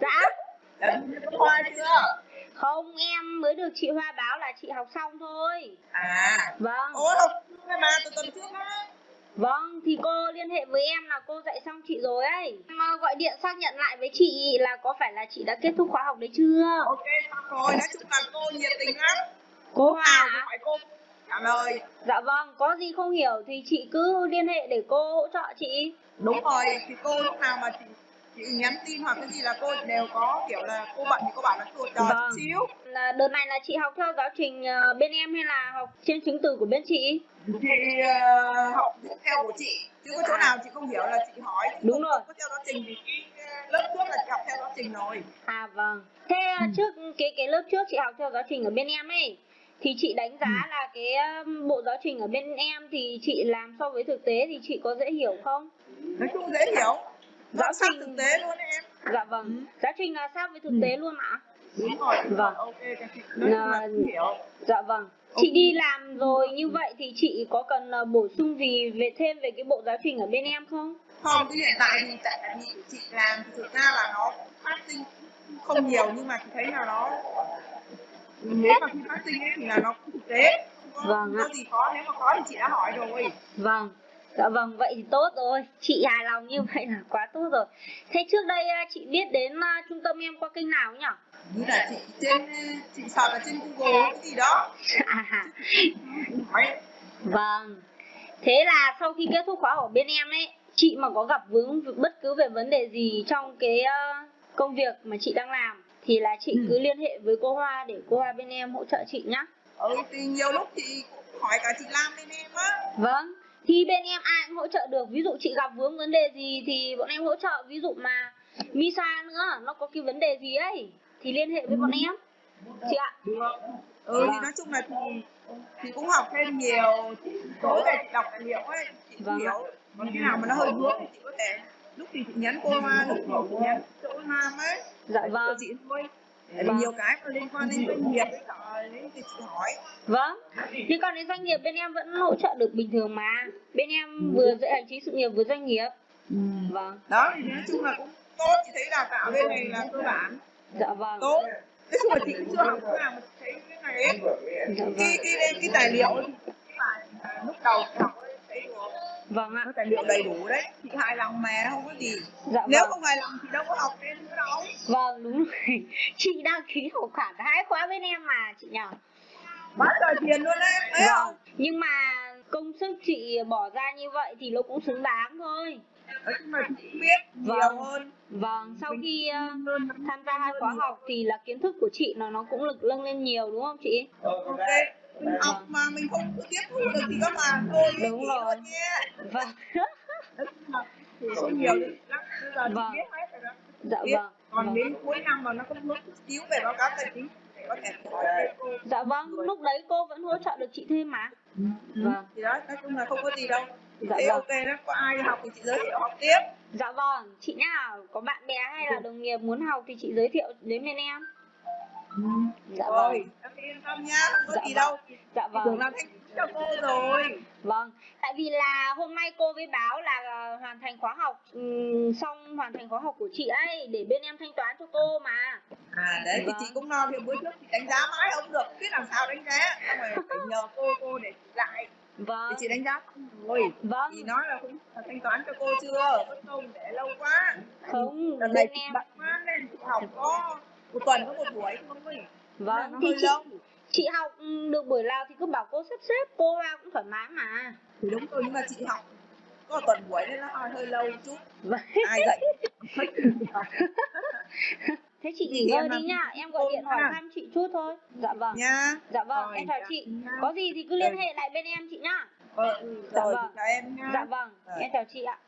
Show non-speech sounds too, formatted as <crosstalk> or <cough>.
Dạ. Có hoa chưa? Không em mới được chị Hoa báo là chị học xong thôi. À, Vâng. Ôi học mà từ tuần trước á. Vâng thì cô liên hệ với em là cô dạy xong chị rồi ấy. Em ờ, gọi điện xác nhận lại với chị là có phải là chị đã kết thúc khóa học đấy chưa? Ok, xong rồi, nói chung là cô nhiệt tình lắm. Cô Hoa cũng hỏi cô. Trả lời. Dạ vâng có gì không hiểu thì chị cứ liên hệ để cô hỗ trợ chị. Đúng rồi, thì cô lúc nào mà chị nhắn tin hoặc cái gì là cô đều có kiểu là cô bận thì cô bảo là cô chờ Vâng. chút xíu. là Đợt này là chị học theo giáo trình ờ, bên em hay là học trên chứng từ của bên chị Chị ờ, học theo của chị, chứ có chỗ nào chị không hiểu là chị hỏi. Chứ Đúng không- rồi. Có theo giáo trình thì ờ, lớp trước là chị học theo giáo trình rồi. À vâng. Thế à, trước cái cái lớp trước chị học theo giáo trình ở bên em ấy thì chị đánh giá là cái bộ giáo trình ở bên em thì chị làm so với thực tế thì chị có dễ hiểu không? Nói chung dễ hiểu. Giáo Giáo sát trình- thực tế luôn đấy em. Dạ vâng. Giáo trình là sao với thực tế luôn ạ? Đúng rồi. đúng Vâng. Ok, các chị Là- cũng hiểu. Dạ vâng. Chị đi làm rồi như vậy thì chị có cần ờ, bổ sung gì về thêm về cái bộ giáo trình ở bên em không? không cái hiện tại thì tại vì chị làm thì thực ra là nó phát sinh không nhiều nhưng mà chị thấy là nó nếu mà khi phát sinh ấy thì là nó cũng thực tế không có, Vâng không có ạ. gì khó nếu mà có thì chị đã hỏi rồi Vâng. Dạ vâng, vậy thì tốt rồi. Chị hài lòng như vậy là quá tốt rồi. Thế trước đây à, chị biết đến à, trung tâm em qua kênh nào nhỉ? như là chị trên chị search ở trên google cái gì đó À, vâng. Thế là sau khi kết thúc khóa ở bên em ấy, chị mà có gặp vướng bất cứ về vấn đề gì trong cái ờ, công việc mà chị đang làm thì là chị Ừ. cứ liên hệ với cô Hoa để cô Hoa bên em hỗ trợ chị nhá. ừ thì nhiều lúc chị cũng hỏi cả chị Lam bên em á Vâng. Thì bên em ai cũng hỗ trợ được. Ví dụ chị gặp vướng vấn đề gì thì bọn em hỗ trợ. Ví dụ mà Misa nữa, nó có cái vấn đề gì ấy thì liên hệ với bọn em. Chị ạ. được ừ thì nói chung là chị chị cũng học thêm nhiều tối về đọc liệu ấy chị Vâng hiểu còn cái nào mà nó hơi vướng thì chị có thể lúc thì chị nhắn cô Hoa lúc thì chị nhắn chỗ Nam ấy Dạ vâng. chị thôi Vâng. nhiều cái mà liên quan đến doanh nghiệp ấy trời đấy thì chị hỏi Vâng. Nhưng còn đến doanh nghiệp bên em vẫn hỗ trợ được bình thường mà. Bên em vừa dạy hành chính sự nghiệp vừa doanh nghiệp. Vâng. đó thì nói chung là cũng tốt chị thấy đào tạo bên này là cơ bản Dạ vâng. tốt nói chung là chị cũng chưa học cái nào thấy cái này ấy Dạ vâng. cái cái cái tài liệu à, lúc đầu học Vâng ạ. tài liệu đầy đủ đấy chị hài lòng mà không có gì Dạ nếu vâng. không hài lòng thì đâu có học thêm nữa đâu Vâng đúng rồi. <laughs> Chị đăng ký học khoản hai khóa bên em mà chị nhỉ? quá trời tiền luôn đấy em thấy không Vâng. Nhưng mà công sức chị bỏ ra như vậy thì nó cũng xứng đáng thôi. nói chung là chị biết nhiều Vâng. hơn Vâng, sau khi hơn tham gia hai khóa học thì là kiến thức của chị nó nó cũng lực nâng lên nhiều đúng không chị? ok mình học mà mình không tiếp thu được thì các bạn thôi Đúng rồi. Vâng. số nhiều lắm Vâng. Dạ vâng. còn vâng. đến cuối năm mà nó có chút xíu về báo cáo tài chính có thể hỏi cô Dạ vâng, lúc đấy cô vẫn hỗ trợ được chị thêm mà. Vâng. thì đó nói chung là không có gì đâu chị Dạ thấy vâng. ok đó có ai học thì chị giới thiệu học tiếp Dạ vâng, chị nhá, có bạn bè hay là đồng nghiệp muốn học thì chị giới thiệu đến bên em. Dạ rồi vâng. em yên tâm nhá không có Dạ gì vâng. đâu Dạ tưởng vâng. làm thanh cho cô rồi Vâng, tại vì là hôm nay cô với báo là ờ, hoàn thành khóa học ừm, xong hoàn thành khóa học của chị ấy để bên em thanh toán cho cô mà. à đấy thì Vâng. chị cũng lo thì bữa trước chị đánh giá mãi không được không biết làm sao đánh giá xong rồi phải nhờ cô cô để lại Vâng. thì chị đánh giá rồi Vâng. thì nói là cũng thanh toán cho cô chưa công để lâu quá Không, lần này chị bận quá nên chị học có một tuần có một buổi Vâng, thì chị lâu chị học ừm, được buổi nào thì cứ bảo cô sắp xếp, cô vào cũng thoải mái mà. thì đúng rồi nhưng mà chị học có tuần buổi nên nó hơi, hơi lâu một chút Vâng. ai dạy <laughs> Thế chị nghỉ ngơi đi nhá, em gọi điện hỏi nha. thăm chị chút thôi. Dạ vâng. nha Dạ vâng, Rồi, em chào dạ. chị. Nha. Có gì thì cứ liên hệ lại bên em chị nhá. ờ, ừ, Dạ vâng. chào em nha Dạ vâng, em chào chị ạ.